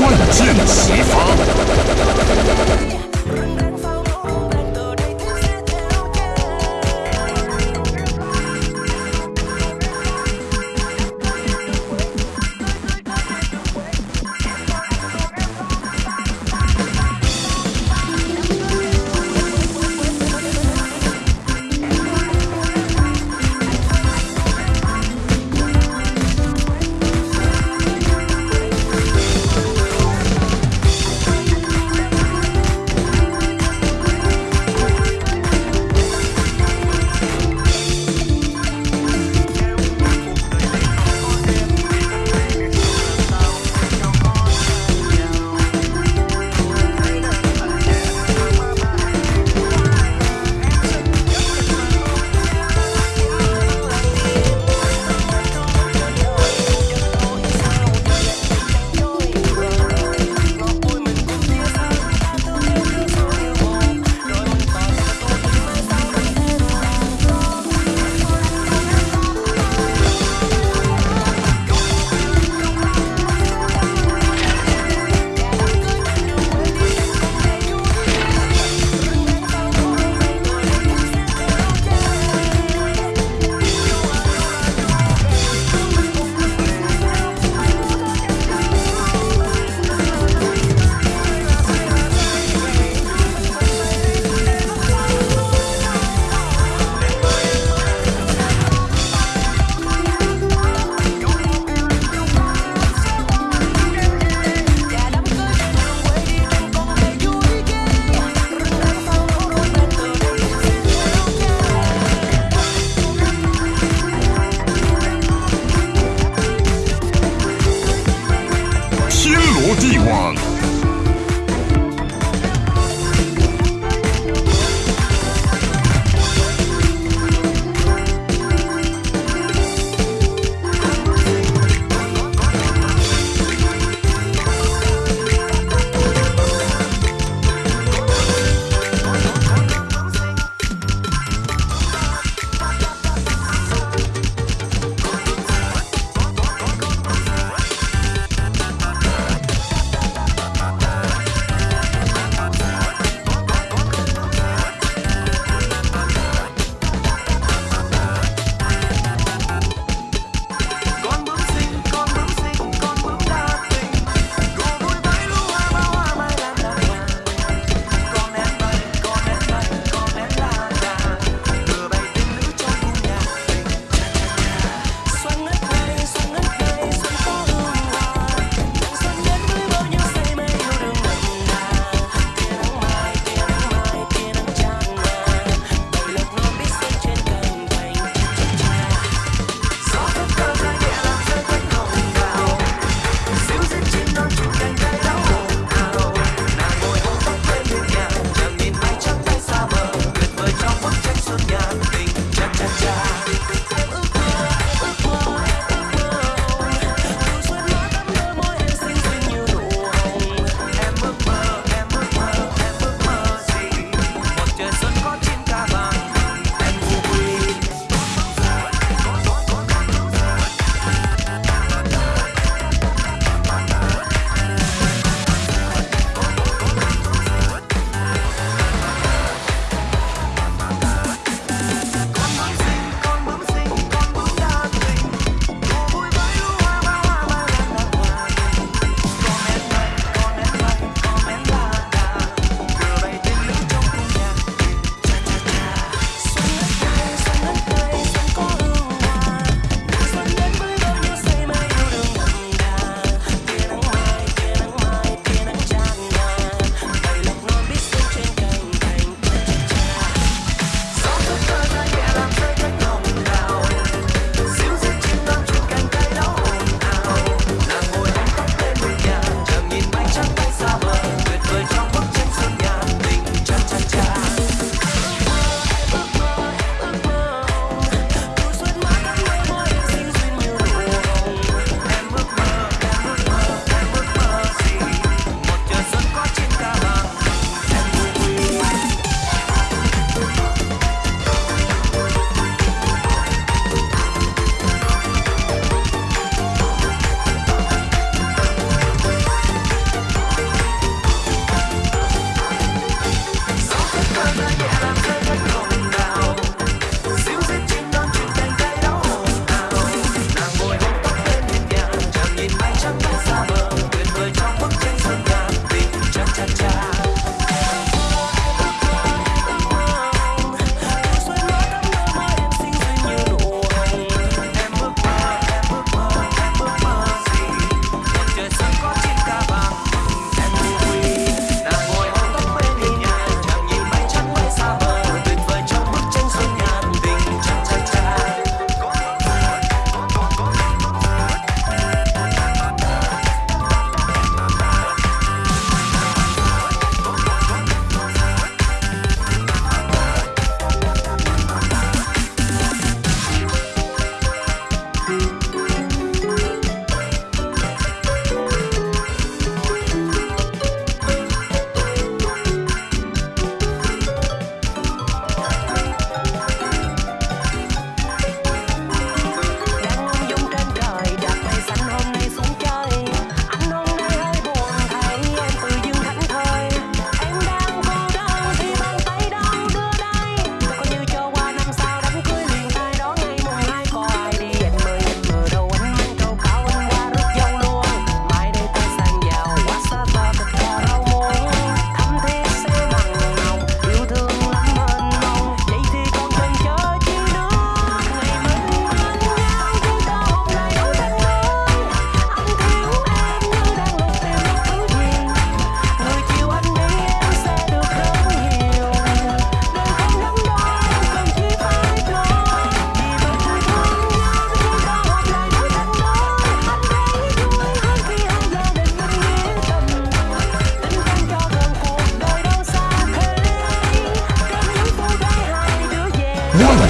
万箭齐发。D1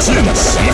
準